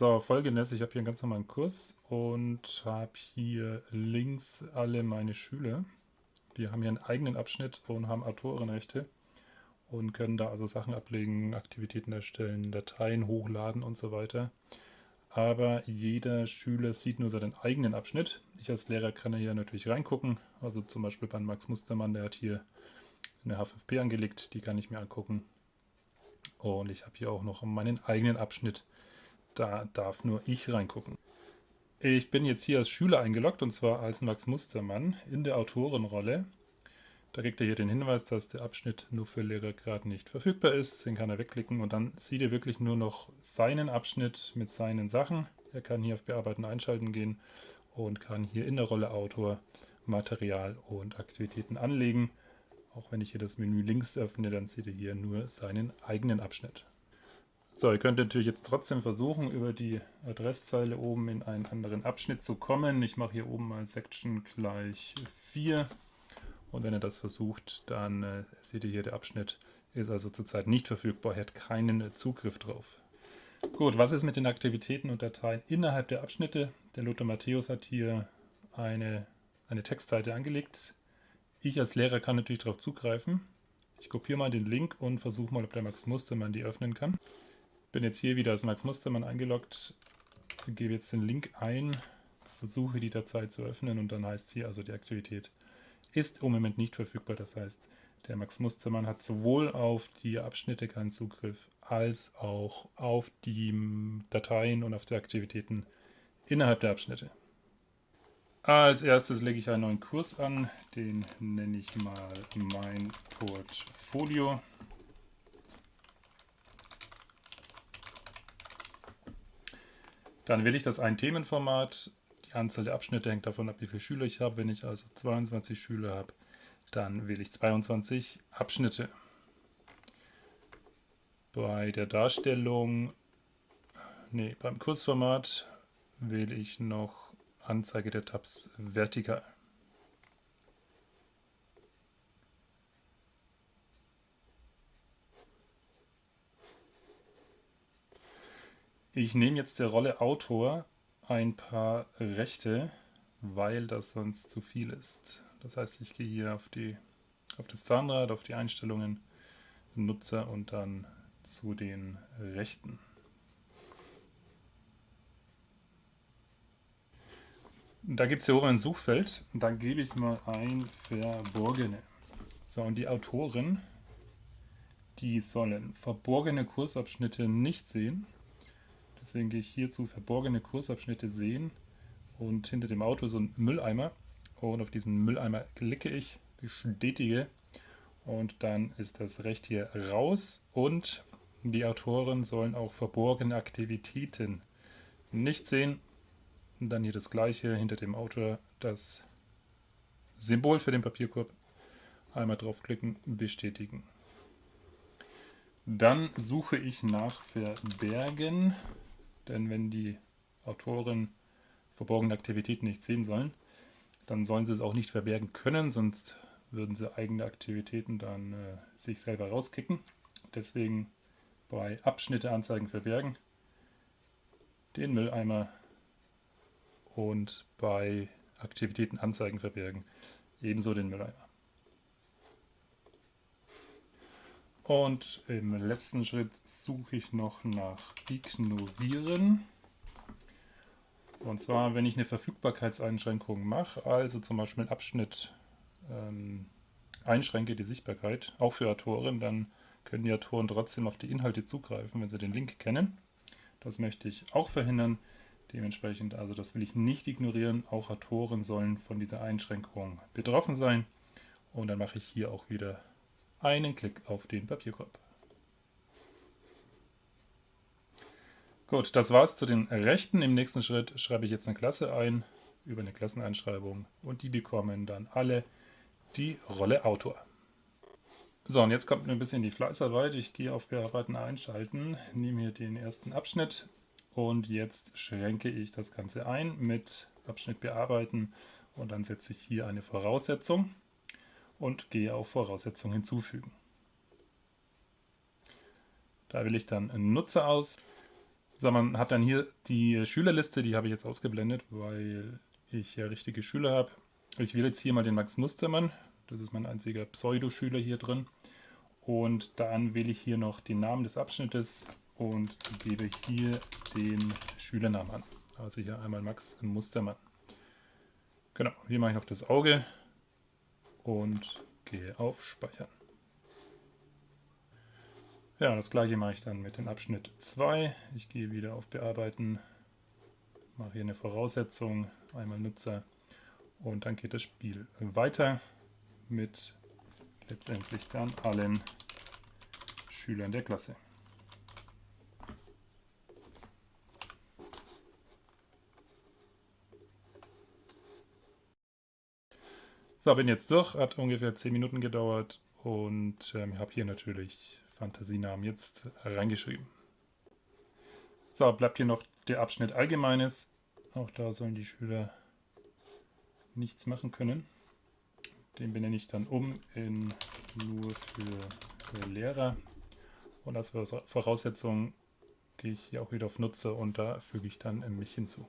So, folgendes, ich habe hier einen ganz normalen Kurs und habe hier links alle meine Schüler. Die haben hier einen eigenen Abschnitt und haben Autorenrechte und können da also Sachen ablegen, Aktivitäten erstellen, Dateien hochladen und so weiter. Aber jeder Schüler sieht nur seinen eigenen Abschnitt. Ich als Lehrer kann hier natürlich reingucken. Also zum Beispiel bei Max Mustermann, der hat hier eine H5P angelegt, die kann ich mir angucken. Und ich habe hier auch noch meinen eigenen Abschnitt. Da darf nur ich reingucken. Ich bin jetzt hier als Schüler eingeloggt und zwar als Max Mustermann in der Autorenrolle. Da kriegt er hier den Hinweis, dass der Abschnitt nur für Lehrer gerade nicht verfügbar ist. Den kann er wegklicken und dann sieht er wirklich nur noch seinen Abschnitt mit seinen Sachen. Er kann hier auf Bearbeiten einschalten gehen und kann hier in der Rolle Autor Material und Aktivitäten anlegen. Auch wenn ich hier das Menü links öffne, dann sieht er hier nur seinen eigenen Abschnitt. So, ihr könnt natürlich jetzt trotzdem versuchen, über die Adresszeile oben in einen anderen Abschnitt zu kommen. Ich mache hier oben mal Section gleich 4 und wenn ihr das versucht, dann äh, seht ihr hier, der Abschnitt ist also zurzeit nicht verfügbar, er hat keinen äh, Zugriff drauf. Gut, was ist mit den Aktivitäten und Dateien innerhalb der Abschnitte? Der Lothar Matthäus hat hier eine, eine Textseite angelegt. Ich als Lehrer kann natürlich darauf zugreifen. Ich kopiere mal den Link und versuche mal, ob der Max Mustermann die öffnen kann. Bin jetzt hier wieder als Max Mustermann eingeloggt, gebe jetzt den Link ein, versuche die Datei zu öffnen und dann heißt hier also die Aktivität ist im Moment nicht verfügbar. Das heißt, der Max Mustermann hat sowohl auf die Abschnitte keinen Zugriff, als auch auf die Dateien und auf die Aktivitäten innerhalb der Abschnitte. Als erstes lege ich einen neuen Kurs an, den nenne ich mal mein Portfolio. Dann wähle ich das ein Themenformat die Anzahl der Abschnitte hängt davon ab, wie viele Schüler ich habe. Wenn ich also 22 Schüler habe, dann wähle ich 22 Abschnitte. Bei der Darstellung, nee, beim Kursformat wähle ich noch Anzeige der Tabs vertikal. Ich nehme jetzt der Rolle Autor ein paar Rechte, weil das sonst zu viel ist. Das heißt, ich gehe hier auf, die, auf das Zahnrad, auf die Einstellungen, Nutzer und dann zu den Rechten. Da gibt es hier oben ein Suchfeld und dann gebe ich mal ein Verborgene. So, und die Autoren, die sollen verborgene Kursabschnitte nicht sehen. Deswegen gehe ich hier zu verborgene Kursabschnitte sehen und hinter dem Auto so ein Mülleimer. Und auf diesen Mülleimer klicke ich, bestätige und dann ist das Recht hier raus und die Autoren sollen auch verborgene Aktivitäten nicht sehen. Und dann hier das gleiche hinter dem Autor, das Symbol für den Papierkorb. Einmal draufklicken, bestätigen. Dann suche ich nach Verbergen denn wenn die Autoren verborgene Aktivitäten nicht sehen sollen, dann sollen sie es auch nicht verbergen können, sonst würden sie eigene Aktivitäten dann äh, sich selber rauskicken. Deswegen bei Abschnitte anzeigen verbergen den Mülleimer und bei Aktivitäten anzeigen verbergen ebenso den Mülleimer. Und im letzten Schritt suche ich noch nach Ignorieren. Und zwar, wenn ich eine Verfügbarkeitseinschränkung mache, also zum Beispiel einen Abschnitt ähm, einschränke, die Sichtbarkeit, auch für Autoren, dann können die Autoren trotzdem auf die Inhalte zugreifen, wenn sie den Link kennen. Das möchte ich auch verhindern. Dementsprechend, also das will ich nicht ignorieren. Auch Autoren sollen von dieser Einschränkung betroffen sein. Und dann mache ich hier auch wieder einen Klick auf den Papierkorb. Gut, das war's zu den Rechten. Im nächsten Schritt schreibe ich jetzt eine Klasse ein über eine Klasseneinschreibung und die bekommen dann alle die Rolle Autor. So, und jetzt kommt ein bisschen die Fleißarbeit. Ich gehe auf Bearbeiten einschalten, nehme hier den ersten Abschnitt und jetzt schränke ich das Ganze ein mit Abschnitt bearbeiten und dann setze ich hier eine Voraussetzung und gehe auf Voraussetzungen hinzufügen. Da wähle ich dann Nutzer aus. So, man hat dann hier die Schülerliste, die habe ich jetzt ausgeblendet, weil ich ja richtige Schüler habe. Ich wähle jetzt hier mal den Max Mustermann. Das ist mein einziger Pseudoschüler hier drin. Und dann wähle ich hier noch den Namen des Abschnittes und gebe hier den Schülernamen an. Also hier einmal Max Mustermann. Genau, hier mache ich noch das Auge und gehe auf Speichern. Ja, das gleiche mache ich dann mit dem Abschnitt 2. Ich gehe wieder auf Bearbeiten, mache hier eine Voraussetzung, einmal Nutzer und dann geht das Spiel weiter mit letztendlich dann allen Schülern der Klasse. So, bin jetzt durch, hat ungefähr 10 Minuten gedauert und ähm, habe hier natürlich Fantasienamen jetzt reingeschrieben. So, bleibt hier noch der Abschnitt Allgemeines. Auch da sollen die Schüler nichts machen können. Den benenne ich dann um in nur für Lehrer. Und als Voraussetzung gehe ich hier auch wieder auf Nutzer und da füge ich dann mich hinzu.